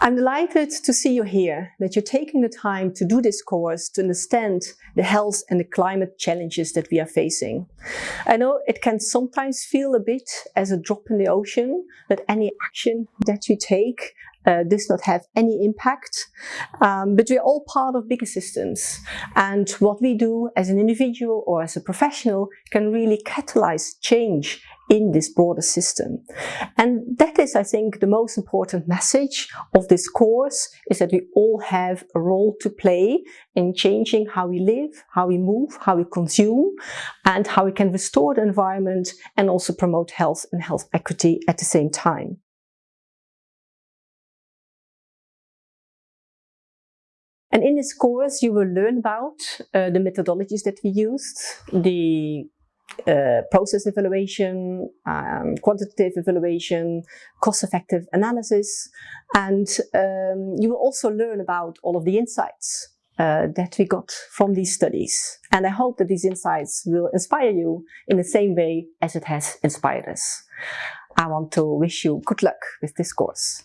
I'm delighted to see you here, that you're taking the time to do this course to understand the health and the climate challenges that we are facing. I know it can sometimes feel a bit as a drop in the ocean, that any action that you take uh, does not have any impact. Um, but we're all part of bigger systems. And what we do as an individual or as a professional can really catalyze change in this broader system. And that is, I think, the most important message of this course is that we all have a role to play in changing how we live, how we move, how we consume, and how we can restore the environment and also promote health and health equity at the same time. And in this course, you will learn about uh, the methodologies that we used, the uh, process evaluation, um, quantitative evaluation, cost-effective analysis, and um, you will also learn about all of the insights uh, that we got from these studies. And I hope that these insights will inspire you in the same way as it has inspired us. I want to wish you good luck with this course.